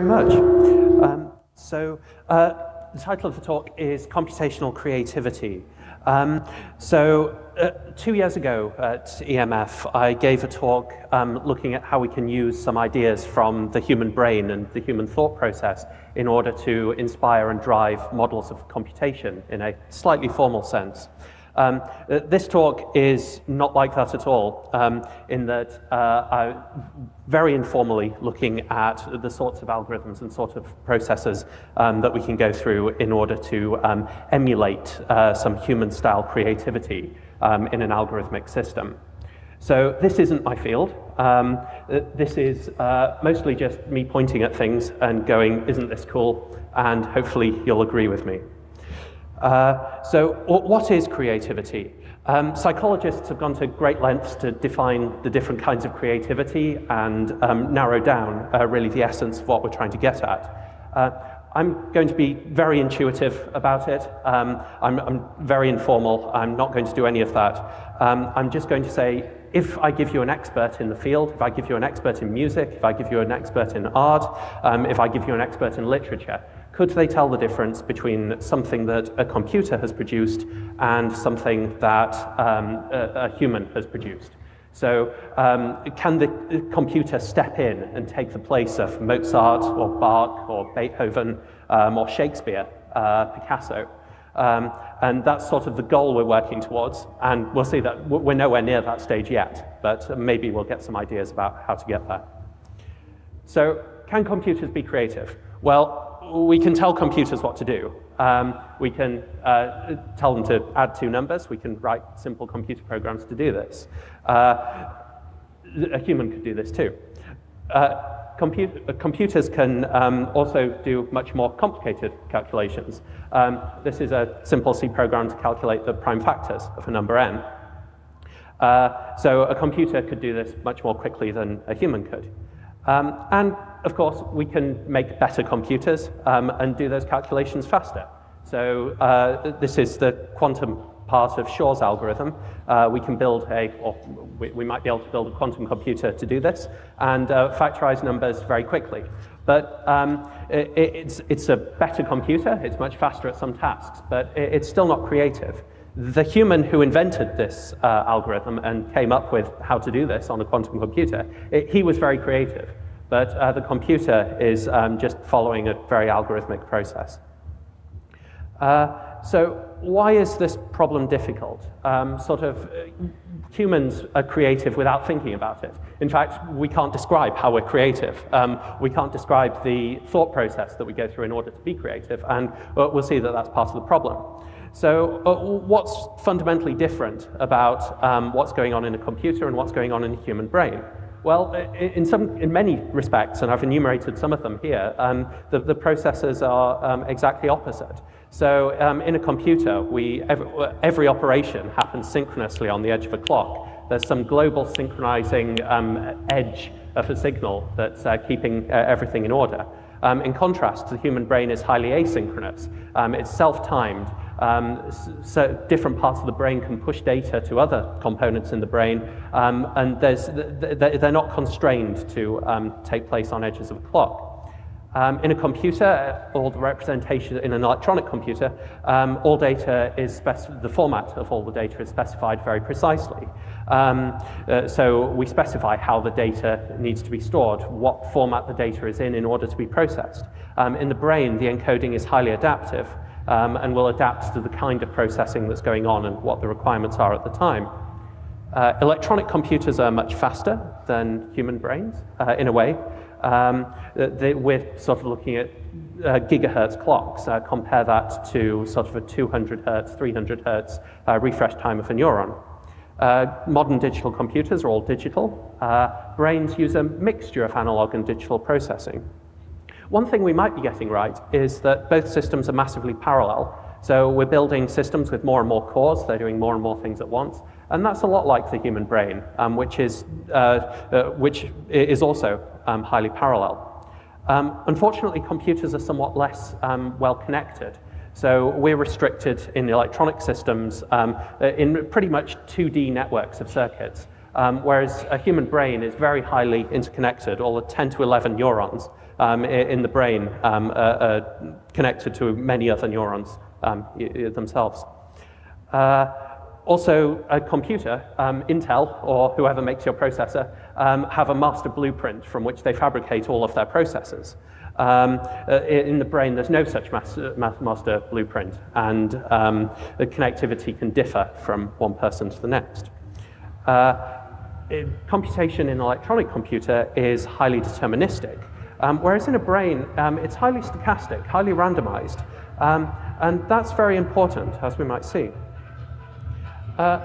very much. Um, so uh, the title of the talk is Computational Creativity. Um, so uh, two years ago at EMF, I gave a talk um, looking at how we can use some ideas from the human brain and the human thought process in order to inspire and drive models of computation in a slightly formal sense. Um, uh, this talk is not like that at all, um, in that uh, I very informally looking at the sorts of algorithms and sort of processes um, that we can go through in order to um, emulate uh, some human-style creativity um, in an algorithmic system. So this isn't my field. Um, uh, this is uh, mostly just me pointing at things and going, isn't this cool? And hopefully you'll agree with me. Uh, so what is creativity? Um, psychologists have gone to great lengths to define the different kinds of creativity and um, narrow down uh, really the essence of what we're trying to get at. Uh, I'm going to be very intuitive about it. Um, I'm, I'm, very informal. I'm not going to do any of that. Um, I'm just going to say, if I give you an expert in the field, if I give you an expert in music, if I give you an expert in art, um, if I give you an expert in literature, could they tell the difference between something that a computer has produced and something that um, a, a, human has produced? So um, can the computer step in and take the place of Mozart or Bach or Beethoven um, or Shakespeare, uh, Picasso? Um, and that's sort of the goal we're working towards. And we'll see that we're nowhere near that stage yet, but maybe we'll get some ideas about how to get there. So can computers be creative? Well, we can tell computers what to do. Um, we can uh, tell them to add two numbers. We can write simple computer programs to do this. Uh, a human could do this too. Uh, compu computers can um, also do much more complicated calculations. Um, this is a simple C program to calculate the prime factors of a number n. Uh, so a computer could do this much more quickly than a human could. Um, and of course, we can make better computers um, and do those calculations faster. So uh, this is the quantum part of Shor's algorithm. Uh, we can build a, or we, we, might be able to build a quantum computer to do this and uh, factorize numbers very quickly. But um, it, it's, it's a better computer, it's much faster at some tasks, but it, it's still not creative. The human who invented this uh, algorithm and came up with how to do this on a quantum computer, it, he was very creative but uh, the computer is um, just following a very algorithmic process. Uh, so why is this problem difficult? Um, sort of, uh, humans are creative without thinking about it. In fact, we can't describe how we're creative. Um, we can't describe the thought process that we go through in order to be creative, and uh, we'll see that that's part of the problem. So uh, what's fundamentally different about um, what's going on in a computer and what's going on in a human brain? Well, in, some, in many respects, and I've enumerated some of them here, um, the, the processes are um, exactly opposite. So um, in a computer, we, every, every, operation happens synchronously on the edge of a clock. There's some global synchronizing um, edge of a signal that's uh, keeping uh, everything in order. Um, in contrast, the human brain is highly asynchronous. Um, it's self-timed. Um, so different parts of the brain can push data to other components in the brain, um, and they're not constrained to um, take place on edges of a clock. Um, in a computer, all the representation in an electronic computer, um, all data is, the format of all the data is specified very precisely. Um, uh, so we specify how the data needs to be stored, what format the data is in in order to be processed. In the brain, the encoding is highly adaptive um, and will adapt to the kind of processing that's going on and what the requirements are at the time. Uh, electronic computers are much faster than human brains uh, in a way. Um, they, we're sort of looking at uh, gigahertz clocks. Uh, compare that to sort of a 200 hertz, 300 hertz uh, refresh time of a neuron. Uh, modern digital computers are all digital. brains use a mixture of analog and digital processing. One thing we might be getting right is that both systems are massively parallel. So we're building systems with more and more cores, they're doing more and more things at once, and that's a lot like the human brain, um, which, is, uh, uh, which is also um, highly parallel. Um, unfortunately, computers are somewhat less um, well connected. So we're restricted in electronic systems um, in pretty much 2D networks of circuits. Um, whereas a human brain is very highly interconnected. All the 10 to 11 neurons um, in the brain um, are, are, connected to many other neurons um, themselves. Uh, also, a computer, um, Intel, or whoever makes your processor, um, have a master blueprint from which they fabricate all of their processors. Um, uh, in the brain, there's no such master, master blueprint, and um, the connectivity can differ from one person to the next. Uh, computation in an electronic computer is highly deterministic, um, whereas in a brain, um, it's highly stochastic, highly randomized, um, and that's very important, as we might see. Uh,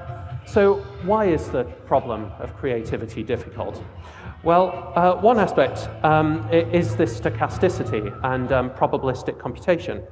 so why is the problem of creativity difficult? Well, uh, one aspect um, is this stochasticity and um, probabilistic computation.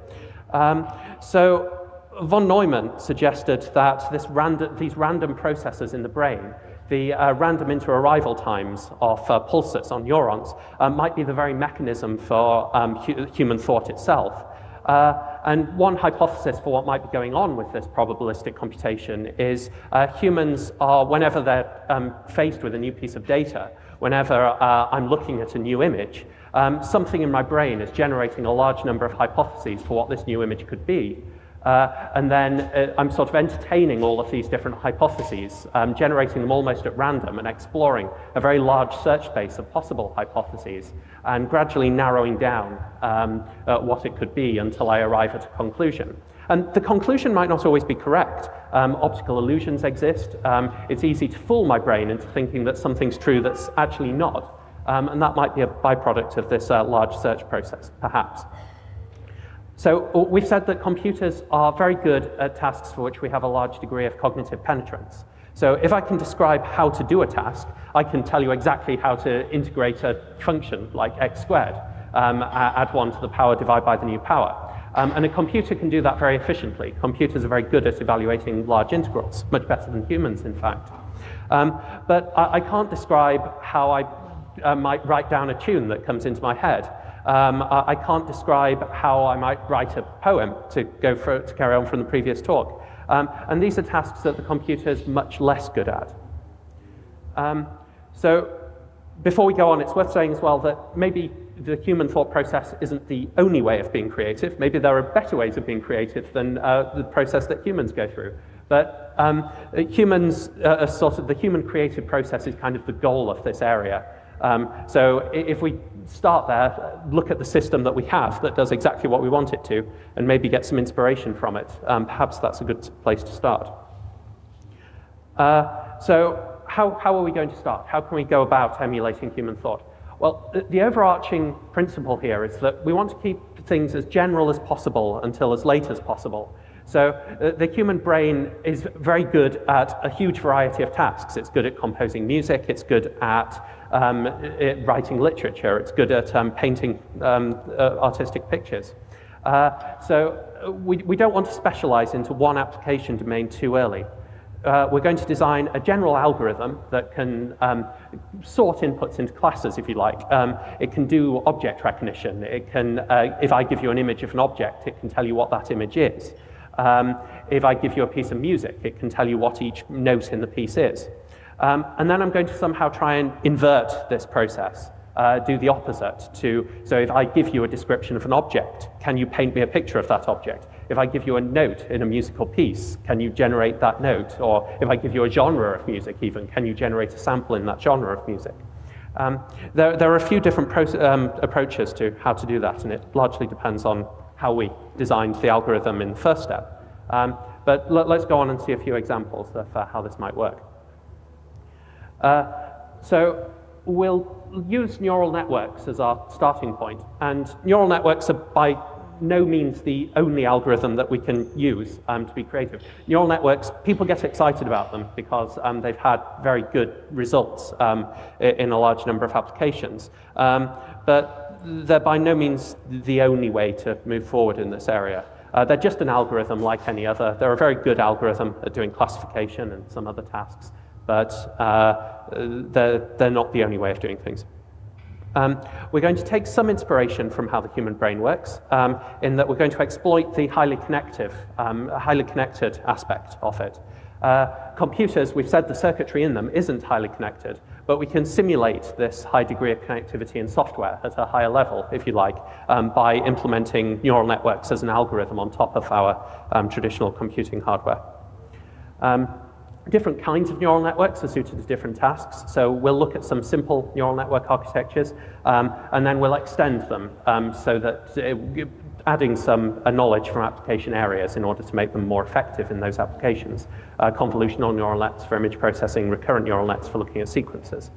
Um, so von Neumann suggested that this random, these random processes in the brain, the uh, random inter-arrival times of uh, pulses on neurons, uh, might be the very mechanism for um, hu human thought itself. Uh, and one hypothesis for what might be going on with this probabilistic computation is uh, humans are, whenever they're um, faced with a new piece of data, whenever uh, I'm looking at a new image, um, something in my brain is generating a large number of hypotheses for what this new image could be. Uh, and then uh, I'm sort of entertaining all of these different hypotheses, um, generating them almost at random and exploring a very large search space of possible hypotheses and gradually narrowing down um, uh, what it could be until I arrive at a conclusion. And the conclusion might not always be correct. Um, optical illusions exist. Um, it's easy to fool my brain into thinking that something's true that's actually not. Um, and that might be a byproduct of this uh, large search process, perhaps. So uh, we've said that computers are very good at tasks for which we have a large degree of cognitive penetrance. So if I can describe how to do a task, I can tell you exactly how to integrate a function like x squared, um, add 1 to the power, divide by the new power. Um, and a computer can do that very efficiently. Computers are very good at evaluating large integrals, much better than humans, in fact. Um, but I, I, can't describe how I uh, might write down a tune that comes into my head. Um, I can't describe how I might write a poem to, go for, to carry on from the previous talk. Um, and these are tasks that the computer is much less good at. Um, so before we go on, it's worth saying as well that maybe the human thought process isn't the only way of being creative. Maybe there are better ways of being creative than uh, the process that humans go through. But um, humans, uh, sort of the human creative process is kind of the goal of this area. Um, so if we start there, look at the system that we have that does exactly what we want it to, and maybe get some inspiration from it. Um, perhaps that's a good place to start. Uh, so how, how are we going to start? How can we go about emulating human thought? Well, the, overarching principle here is that we want to keep things as general as possible until as late as possible. So uh, the human brain is very good at a huge variety of tasks. It's good at composing music, it's good at um, it, writing literature, it's good at um, painting um, uh, artistic pictures. Uh, so uh, we, we don't want to specialize into one application domain too early. Uh, we're going to design a general algorithm that can um, sort inputs into classes, if you like. Um, it can do object recognition. It can, uh, if I give you an image of an object, it can tell you what that image is. Um, if I give you a piece of music, it can tell you what each note in the piece is. Um, and then I'm going to somehow try and invert this process, uh, do the opposite to, so if I give you a description of an object, can you paint me a picture of that object? If I give you a note in a musical piece, can you generate that note? Or if I give you a genre of music even, can you generate a sample in that genre of music? Um, there, there, are a few different um, approaches to how to do that, and it largely depends on how we designed the algorithm in the first step. Um, but let, us go on and see a few examples of uh, how this might work. Uh, so we'll use neural networks as our starting point, and neural networks are by no means the only algorithm that we can use um, to be creative. Neural networks, people get excited about them because um, they've had very good results um, in a large number of applications. Um, but they're by no means the only way to move forward in this area. Uh, they're just an algorithm like any other. They're a very good algorithm at doing classification and some other tasks, but uh, they're, they're not the only way of doing things. Um, we're going to take some inspiration from how the human brain works um, in that we're going to exploit the highly connective, um, highly connected aspect of it. Uh, computers, we've said the circuitry in them isn't highly connected, but we can simulate this high degree of connectivity in software at a higher level, if you like, um, by implementing neural networks as an algorithm on top of our um, traditional computing hardware. Um, different kinds of neural networks are suited to different tasks. So we'll look at some simple neural network architectures, um, and then we'll extend them um, so that it, adding some uh, knowledge from application areas in order to make them more effective in those applications. Uh, convolutional neural nets for image processing, recurrent neural nets for looking at sequences.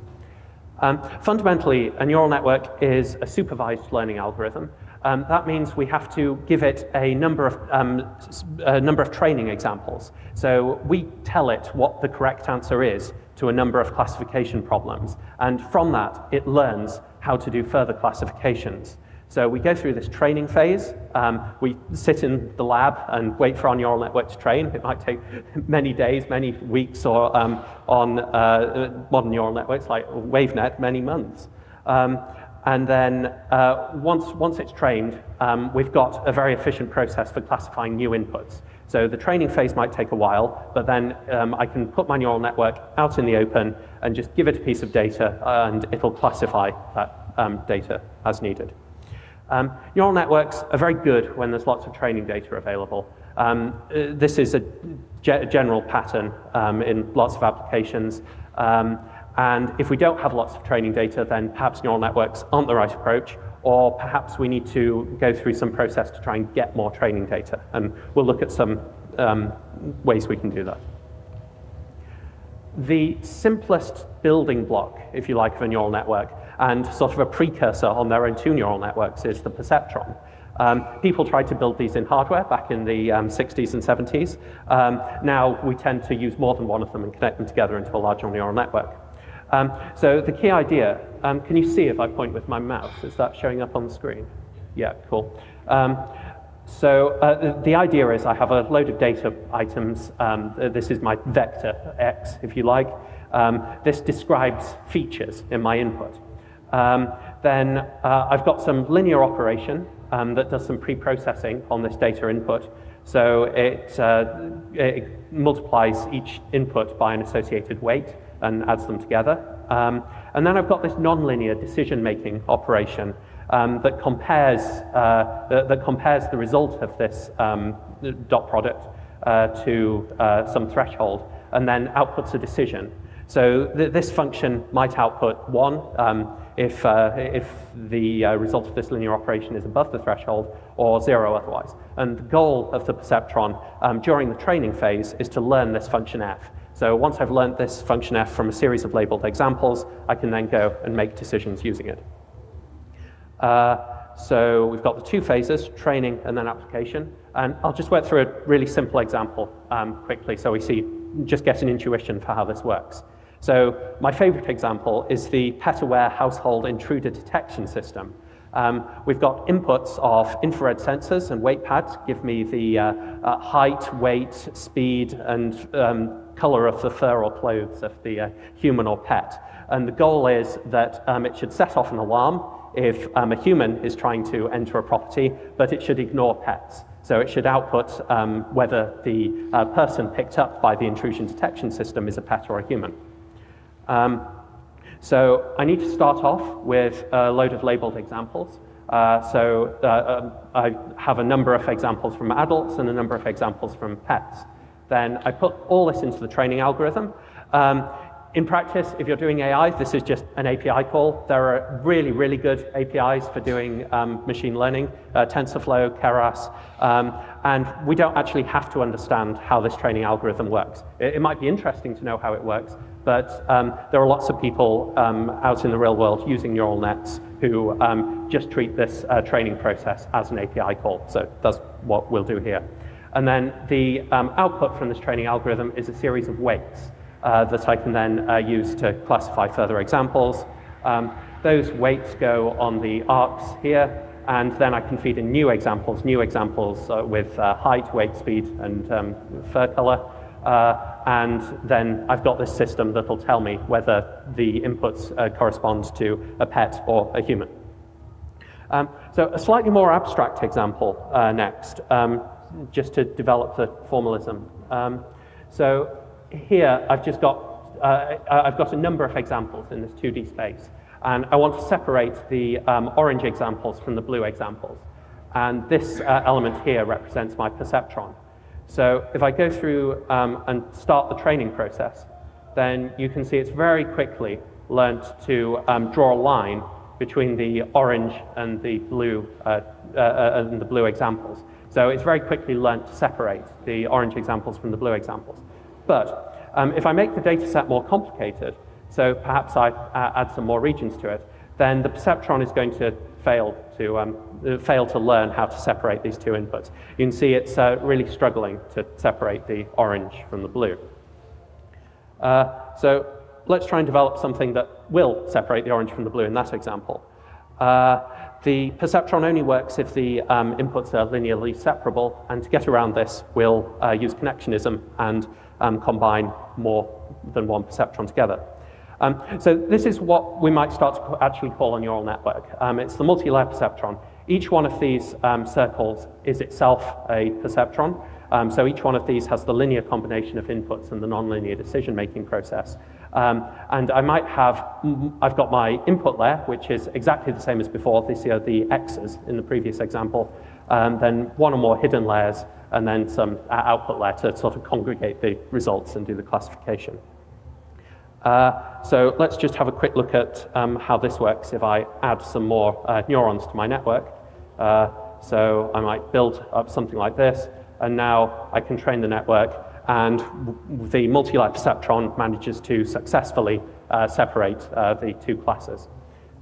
Um, fundamentally, a neural network is a supervised learning algorithm. Um, that means we have to give it a number, of, um, a number of training examples. So we tell it what the correct answer is to a number of classification problems. And from that, it learns how to do further classifications. So we go through this training phase. Um, we sit in the lab and wait for our neural network to train. It might take many days, many weeks, or um, on uh, modern neural networks like WaveNet, many months. Um, and then uh, once, once it's trained, um, we've got a very efficient process for classifying new inputs. So the training phase might take a while, but then um, I can put my neural network out in the open and just give it a piece of data, and it'll classify that um, data as needed. Um, neural networks are very good when there's lots of training data available. Um, uh, this is a ge general pattern um, in lots of applications. Um, and if we don't have lots of training data, then perhaps neural networks aren't the right approach, or perhaps we need to go through some process to try and get more training data. And we'll look at some um, ways we can do that. The simplest building block, if you like, of a neural network and sort of a precursor on their own two neural networks is the perceptron. Um, people tried to build these in hardware back in the um, 60s and 70s. Um, now we tend to use more than one of them and connect them together into a larger neural network. Um, so the key idea, um, can you see if I point with my mouse? Is that showing up on the screen? Yeah, cool. Um, so uh, the, the, idea is I have a load of data items. this is my vector x, if you like. this describes features in my input. Um, then uh, I've got some linear operation um, that does some pre-processing on this data input. So it, uh, it, multiplies each input by an associated weight and adds them together. Um, and then I've got this nonlinear decision-making operation um, that, compares, uh, that, that, compares the result of this um, dot product uh, to uh, some threshold and then outputs a decision. So th this function might output one, um, if, uh, if the uh, result of this linear operation is above the threshold or zero otherwise. And the goal of the perceptron um, during the training phase is to learn this function f. So once I've learned this function f from a series of labeled examples, I can then go and make decisions using it. Uh, so we've got the two phases, training and then application. And I'll just work through a really simple example um, quickly so we see, just get an intuition for how this works. So my favorite example is the pet-aware household intruder detection system. Um, we've got inputs of infrared sensors and weight pads, give me the uh, uh, height, weight, speed, and um, color of the fur or clothes of the uh, human or pet. And the goal is that um, it should set off an alarm if um, a human is trying to enter a property, but it should ignore pets. So it should output um, whether the uh, person picked up by the intrusion detection system is a pet or a human. Um, so I need to start off with a load of labeled examples. Uh, so uh, um, I have a number of examples from adults and a number of examples from pets. Then I put all this into the training algorithm. Um, in practice, if you're doing AI, this is just an API call. There are really, really good APIs for doing um, machine learning, uh, TensorFlow, Keras, um, and we don't actually have to understand how this training algorithm works. It, it might be interesting to know how it works, but um, there are lots of people um, out in the real world using neural nets who um, just treat this uh, training process as an API call. So that's what we'll do here. And then the um, output from this training algorithm is a series of weights uh, that I can then uh, use to classify further examples. Um, those weights go on the arcs here, and then I can feed in new examples, new examples uh, with uh, height, weight, speed, and um, fur color. Uh, and then I've got this system that will tell me whether the inputs uh, correspond to a pet or a human. Um, so a slightly more abstract example next, um, just to develop the formalism. Um, so here I've just got, uh, I've got a number of examples in this 2D space. And I want to separate the um, orange examples from the blue examples. And this uh, element here represents my perceptron. So if I go through um, and start the training process, then you can see it's very quickly learnt to um, draw a line between the orange and the blue uh, uh, uh, and the blue examples. So it's very quickly learnt to separate the orange examples from the blue examples. But um, if I make the data set more complicated, so perhaps I uh, add some more regions to it, then the perceptron is going to fail to, um, uh, fail to learn how to separate these two inputs. You can see it's uh, really struggling to separate the orange from the blue. Uh, so let's try and develop something that will separate the orange from the blue in that example. Uh, the perceptron only works if the um, inputs are linearly separable, and to get around this, we'll uh, use connectionism and um, combine more than one perceptron together. Um, so this is what we might start to actually call a neural network. Um, it's the multi-layer perceptron. Each one of these um, circles is itself a perceptron. Um, so each one of these has the linear combination of inputs and the nonlinear decision-making process. Um, and I might have, I've got my input layer, which is exactly the same as before. These are the X's in the previous example. Um, then one or more hidden layers, and then some uh, output layer to sort of congregate the results and do the classification. Uh, so let's just have a quick look at um, how this works if I add some more uh, neurons to my network. Uh, so I might build up something like this, and now I can train the network and the multi-layer perceptron manages to successfully uh, separate uh, the two classes.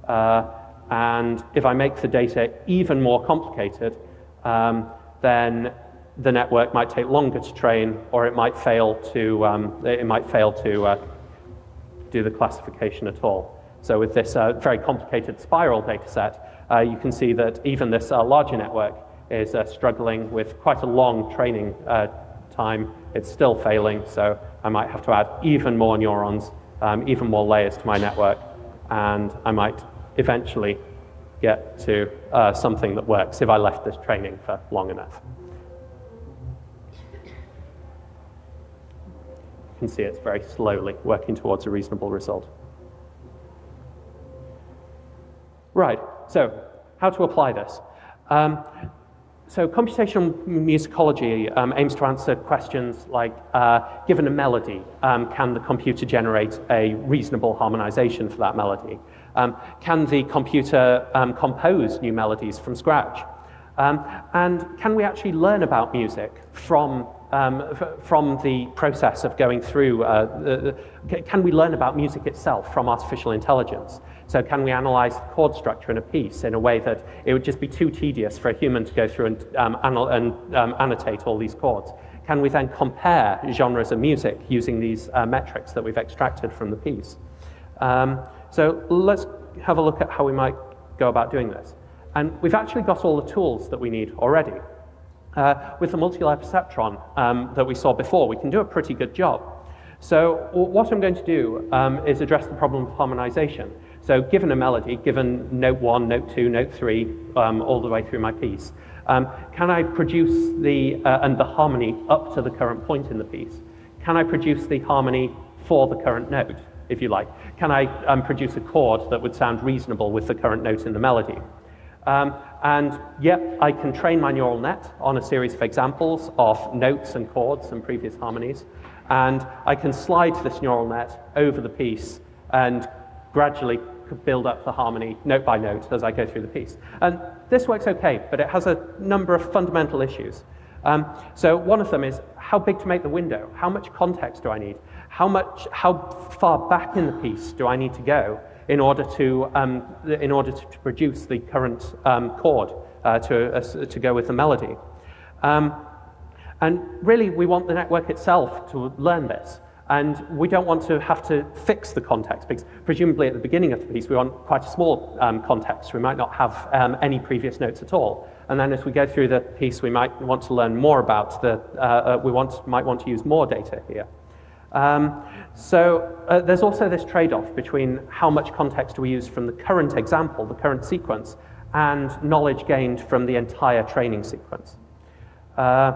Uh, and if I make the data even more complicated, um, then the network might take longer to train, or it might fail to, um, it might fail to uh, do the classification at all. So with this uh, very complicated spiral data set, uh, you can see that even this larger network is struggling with quite a long training time, it's still failing, so I might have to add even more neurons, um, even more layers to my network, and I might eventually get to uh, something that works if I left this training for long enough. You can see it's very slowly working towards a reasonable result. Right, so how to apply this? Um, so computational musicology um, aims to answer questions like, uh, given a melody, um, can the computer generate a reasonable harmonization for that melody? Um, can the computer um, compose new melodies from scratch? Um, and can we actually learn about music from, um, from the process of going through, uh, the, can we learn about music itself from artificial intelligence? So can we analyze the chord structure in a piece in a way that it would just be too tedious for a human to go through and, um, and um, annotate all these chords? Can we then compare genres of music using these uh, metrics that we've extracted from the piece? Um, so let's have a look at how we might go about doing this. And we've actually got all the tools that we need already. Uh, with the multi-layer perceptron um, that we saw before, we can do a pretty good job. So what I'm going to do um, is address the problem of harmonization. So given a melody, given note one, note two, note three, um, all the way through my piece, um, can I produce the, uh, and the harmony up to the current point in the piece? Can I produce the harmony for the current note, if you like? Can I um, produce a chord that would sound reasonable with the current note in the melody? Um, and yep, I can train my neural net on a series of examples of notes and chords and previous harmonies. And I can slide this neural net over the piece and gradually build up the harmony note by note as I go through the piece. And this works okay, but it has a number of fundamental issues. Um, so one of them is how big to make the window? How much context do I need? How, much, how far back in the piece do I need to go in order to, um, in order to, to, produce the current um, chord uh, to, uh, to go with the melody? Um, and really, we want the network itself to learn this. And we don't want to have to fix the context because presumably at the beginning of the piece we want quite a small um, context. We might not have um, any previous notes at all. And then as we go through the piece we might want to learn more about the, uh, uh, we want, might want to use more data here. Um, so uh, there's also this trade-off between how much context we use from the current example, the current sequence, and knowledge gained from the entire training sequence. Uh,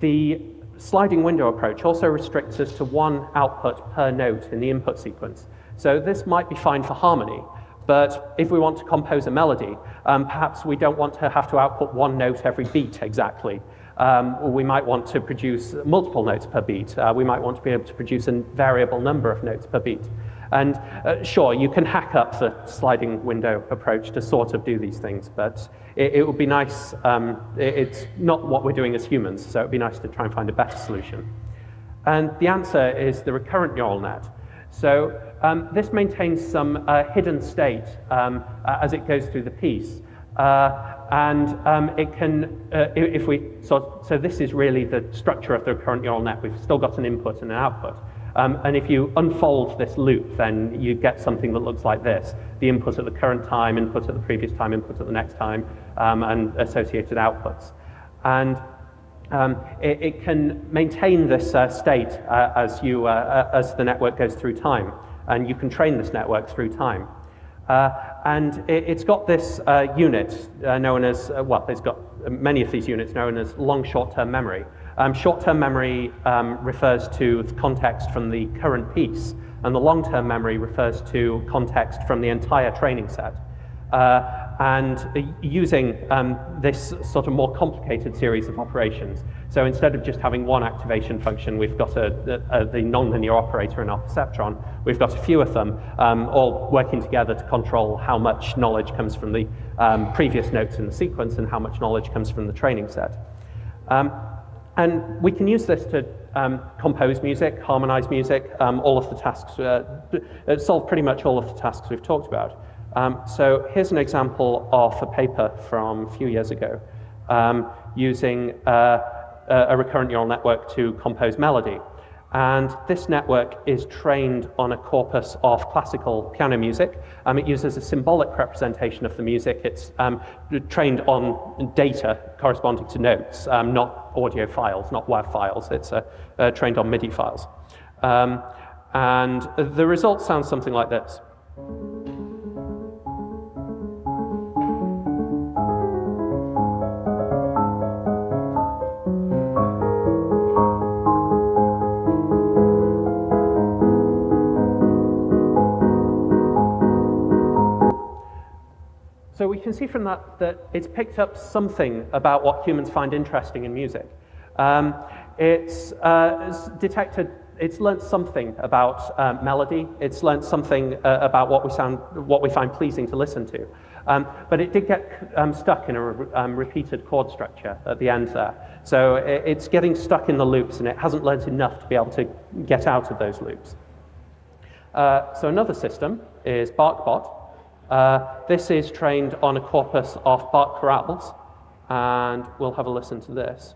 the sliding window approach also restricts us to one output per note in the input sequence. So this might be fine for harmony, but if we want to compose a melody, um, perhaps we don't want to have to output one note every beat exactly. Um, we might want to produce multiple notes per beat. Uh, we might want to be able to produce a variable number of notes per beat. And uh, sure, you can hack up the sliding window approach to sort of do these things, but it, it would be nice, um, it, it's not what we're doing as humans, so it would be nice to try and find a better solution. And the answer is the recurrent neural net. So um, this maintains some uh, hidden state um, uh, as it goes through the piece. Uh, and um, it can, uh, if we, so, so this is really the structure of the recurrent neural net. We've still got an input and an output. Um, and if you unfold this loop, then you get something that looks like this. The input at the current time, input at the previous time, input at the next time, um, and associated outputs. And um, it, it, can maintain this uh, state uh, as, you, uh, uh as the network goes through time. And you can train this network through time. Uh, and it, has got this uh, unit known as, well, it's got many of these units known as long short-term memory. Um, Short-term memory um, refers to context from the current piece, and the long-term memory refers to context from the entire training set. Uh, and using um, this sort of more complicated series of operations. So instead of just having one activation function, we've got a, a, a, the nonlinear operator in our perceptron. We've got a few of them, um, all working together to control how much knowledge comes from the um, previous notes in the sequence and how much knowledge comes from the training set. Um, and we can use this to um, compose music, harmonize music, um, all of the tasks, uh, uh, solve pretty much all of the tasks we've talked about. Um, so here's an example of a paper from a few years ago um, using uh, a recurrent neural network to compose melody. And this network is trained on a corpus of classical piano music. Um, it uses a symbolic representation of the music. It's um, trained on data corresponding to notes, um, not audio files, not WAV files. It's uh, uh, trained on MIDI files. Um, and the result sounds something like this. Can see from that that it's picked up something about what humans find interesting in music. Um, it's, uh, it's, detected, it's learned something about um, melody, it's learned something uh, about what we, sound, what we find pleasing to listen to. Um, but it did get um, stuck in a re um, repeated chord structure at the end there. So it, it's getting stuck in the loops and it hasn't learned enough to be able to get out of those loops. Uh, so another system is BachBot, uh, this is trained on a corpus of Bach chorales, and we'll have a listen to this.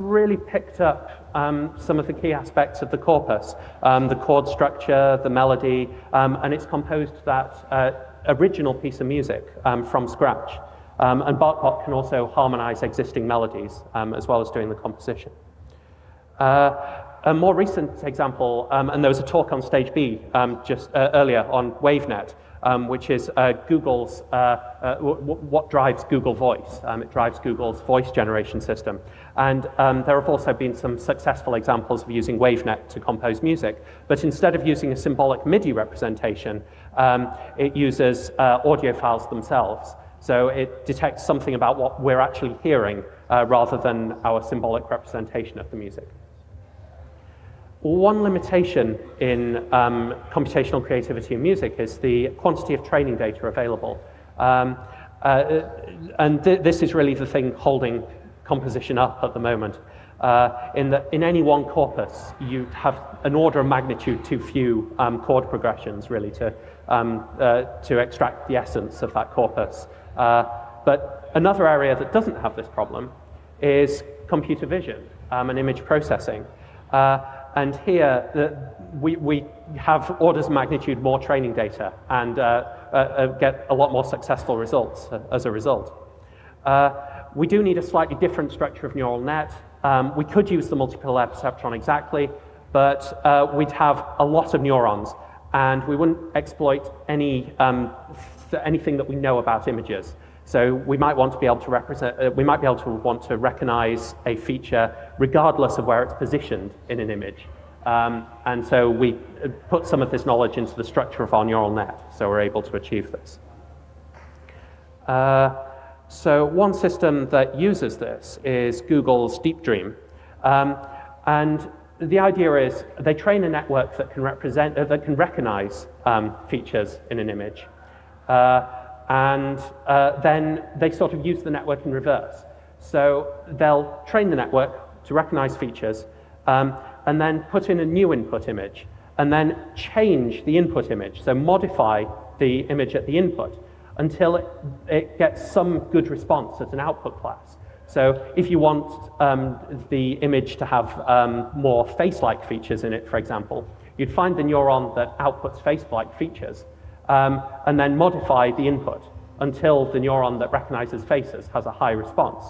Really picked up um, some of the key aspects of the corpus, um, the chord structure, the melody, um, and it's composed that uh, original piece of music um, from scratch. Um, and BachBot can also harmonize existing melodies as well as doing the composition. Uh, a more recent example, and there was a talk on Stage B just uh, earlier on WaveNet, um, which is uh, Google's, uh, uh, what drives Google Voice. Um, it drives Google's voice generation system. And um, there have also been some successful examples of using WaveNet to compose music. But instead of using a symbolic MIDI representation, um, it uses uh, audio files themselves. So it detects something about what we're actually hearing uh, rather than our symbolic representation of the music. One limitation in um, computational creativity in music is the quantity of training data available. Um, uh, and th this is really the thing holding composition up at the moment. Uh, in, the, in any one corpus, you have an order of magnitude too few um, chord progressions, really, to, um, uh, to extract the essence of that corpus. Uh, but another area that doesn't have this problem is computer vision um, and image processing. Uh, and here, the, we, we have orders of magnitude more training data, and uh, uh, get a lot more successful results as a result. Uh, we do need a slightly different structure of neural net. Um, we could use the multipixel perceptron exactly, but uh, we'd have a lot of neurons, and we wouldn't exploit any, um, anything that we know about images. So we might want to be able to represent, uh, we might be able to want to recognize a feature regardless of where it's positioned in an image. Um, and so we uh, put some of this knowledge into the structure of our neural net, so we're able to achieve this. Uh, so one system that uses this is Google's Deep Dream. Um, and the idea is they train a network that can represent, uh, that can recognize um, features in an image. Uh, and uh, then they sort of use the network in reverse. So they'll train the network to recognize features, um, and then put in a new input image, and then change the input image, so modify the image at the input until it, it gets some good response as an output class. So if you want um, the image to have um, more face-like features in it, for example, you'd find the neuron that outputs face-like features, um, and then modify the input until the neuron that recognizes faces has a high response.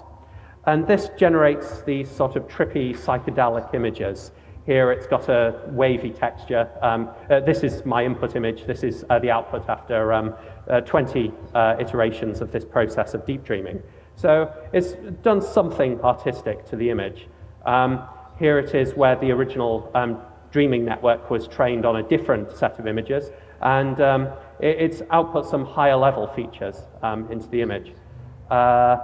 And this generates these sort of trippy psychedelic images. Here it's got a wavy texture. Um, uh, this is my input image. This is uh, the output after um, uh, 20 uh, iterations of this process of deep dreaming. So it's done something artistic to the image. Um, here it is where the original um, dreaming network was trained on a different set of images. And um, it, it's output some higher level features um, into the image. Uh,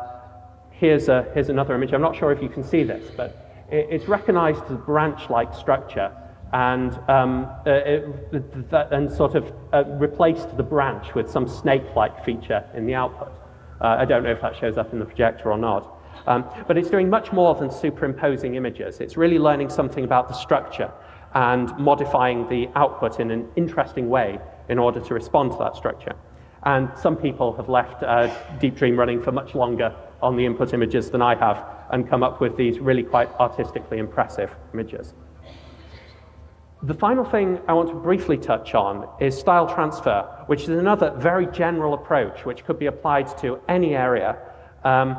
here's, a, here's another image. I'm not sure if you can see this, but it's recognized the branch-like structure and, um, uh, it, and sort of uh, replaced the branch with some snake-like feature in the output. Uh, I don't know if that shows up in the projector or not. Um, but it's doing much more than superimposing images. It's really learning something about the structure and modifying the output in an interesting way in order to respond to that structure. And some people have left uh, Deep Dream running for much longer on the input images than I have and come up with these really quite artistically impressive images. The final thing I want to briefly touch on is style transfer, which is another very general approach which could be applied to any area, um,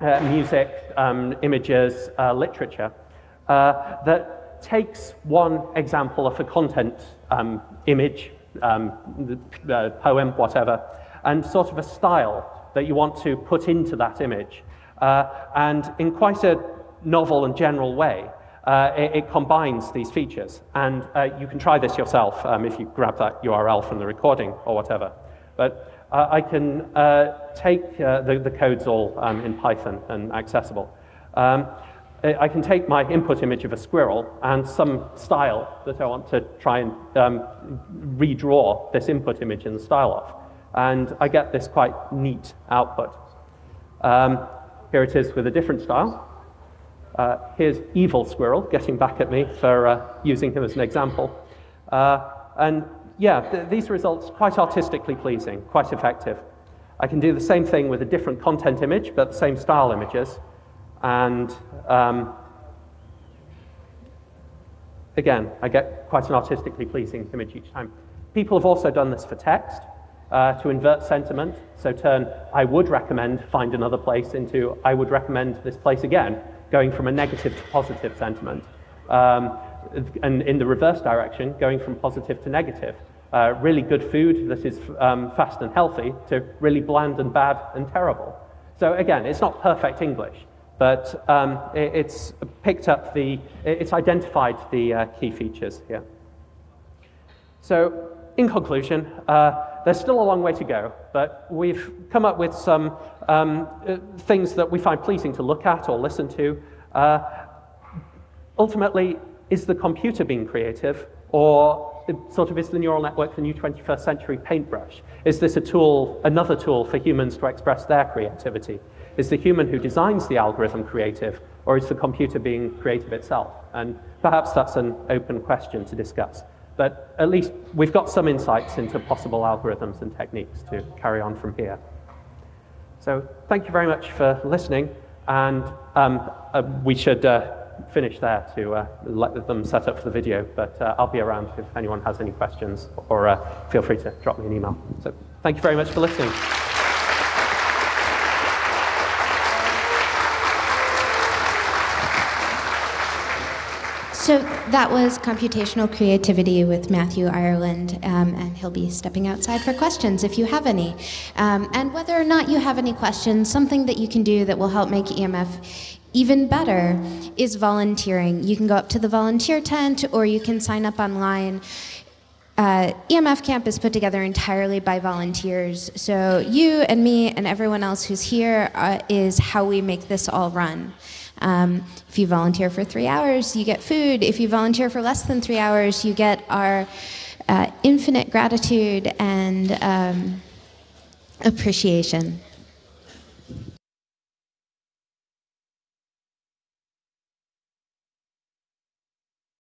uh, music, um, images, uh, literature, uh, that takes one example of a content um, image um, poem, whatever, and sort of a style that you want to put into that image. Uh, and in quite a novel and general way, uh, it, it, combines these features. And uh, you can try this yourself um, if you grab that URL from the recording or whatever. But uh, I can uh, take uh, the, the codes all um, in Python and accessible. Um, I can take my input image of a squirrel and some style that I want to try and um, redraw this input image in the style of. And I get this quite neat output. Um, here it is with a different style. Uh, here's evil squirrel getting back at me for uh, using him as an example. Uh, and yeah, th these results quite artistically pleasing, quite effective. I can do the same thing with a different content image, but the same style images. And um, again, I get quite an artistically pleasing image each time. People have also done this for text uh, to invert sentiment. So turn I would recommend find another place into I would recommend this place again, going from a negative to positive sentiment. Um, and in the reverse direction, going from positive to negative. Uh, really good food that is um, fast and healthy to really bland and bad and terrible. So again, it's not perfect English, but um, it, it's picked up the, it's identified the uh, key features here. So in conclusion, uh, there's still a long way to go, but we've come up with some um, uh, things that we find pleasing to look at or listen to. Uh, ultimately, is the computer being creative, or sort of is the neural network the new 21st century paintbrush? Is this a tool, another tool for humans to express their creativity? Is the human who designs the algorithm creative, or is the computer being creative itself? And perhaps that's an open question to discuss. But at least we've got some insights into possible algorithms and techniques to carry on from here. So thank you very much for listening, and um, uh, we should uh, finish there to uh, let them set up for the video, but uh, I'll be around if anyone has any questions, or uh, feel free to drop me an email. So. Thank you very much for listening. So that was computational creativity with Matthew Ireland, um, and he'll be stepping outside for questions if you have any. Um, and whether or not you have any questions, something that you can do that will help make EMF even better is volunteering. You can go up to the volunteer tent or you can sign up online. Uh, EMF Camp is put together entirely by volunteers. So you and me and everyone else who's here uh, is how we make this all run. Um, if you volunteer for three hours, you get food. If you volunteer for less than three hours, you get our uh, infinite gratitude and um, appreciation.